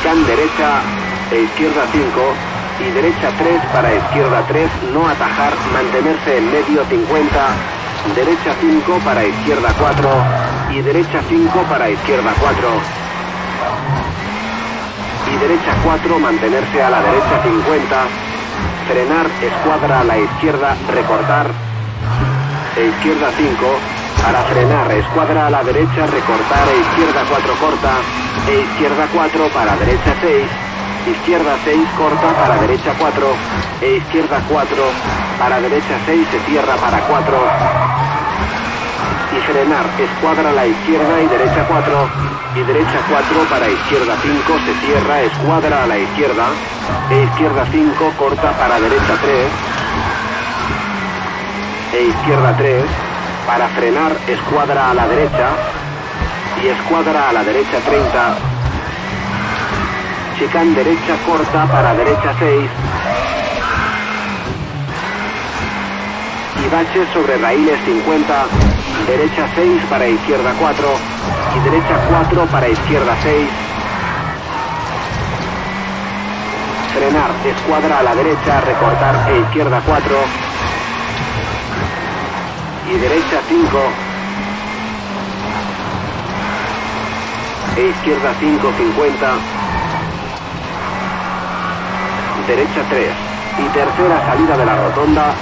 derecha e izquierda 5 y derecha 3 para izquierda 3, no atajar, mantenerse en medio 50, derecha 5 para izquierda 4 y derecha 5 para izquierda 4 y derecha 4, mantenerse a la derecha 50, frenar, escuadra a la izquierda, recortar, e izquierda 5, para frenar, escuadra a la derecha, recortar, e izquierda 4 corta, e izquierda 4 para derecha 6, izquierda 6 corta para derecha 4, e izquierda 4 para derecha 6 se cierra para 4, y frenar, escuadra a la izquierda y derecha 4, y derecha 4 para izquierda 5 se cierra, escuadra a la izquierda, e izquierda 5 corta para derecha 3, e izquierda 3, para frenar, escuadra a la derecha, y escuadra a la derecha 30, chicán derecha corta para derecha 6, y baches sobre raíles 50, derecha 6 para izquierda 4 y derecha 4 para izquierda 6. Frenar, escuadra a la derecha, recortar e izquierda 4 y derecha 5 e izquierda 5, 50 derecha 3 y tercera salida de la rotonda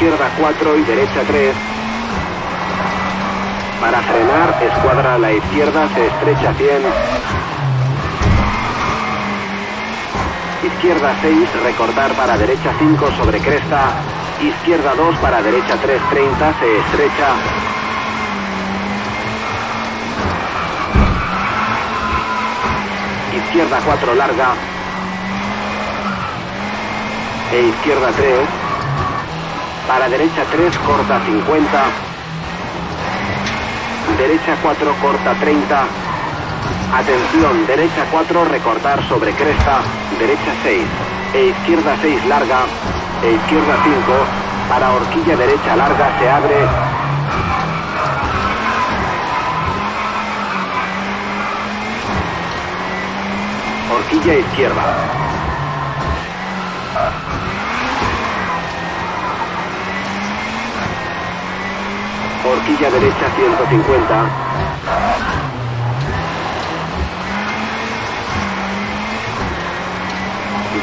izquierda 4 y derecha 3. Para frenar, escuadra a la izquierda, se estrecha 100. Izquierda 6, recortar para derecha 5 sobre cresta. Izquierda 2 para derecha 3, 30, se estrecha. Izquierda 4 larga. E izquierda 3. Para derecha 3, corta 50. Derecha 4, corta 30. Atención, derecha 4, recortar sobre cresta. Derecha 6. E izquierda 6, larga. E izquierda 5. Para horquilla derecha larga se abre. Horquilla izquierda. Horquilla derecha 150.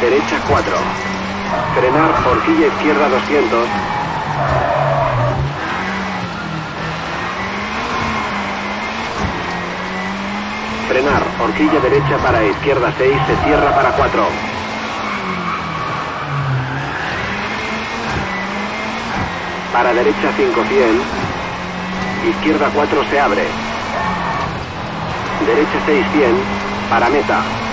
Derecha 4. Frenar, horquilla izquierda 200. Frenar, horquilla derecha para izquierda 6, se cierra para 4. Para derecha 500. Izquierda 4 se abre. Derecha 600. Para meta.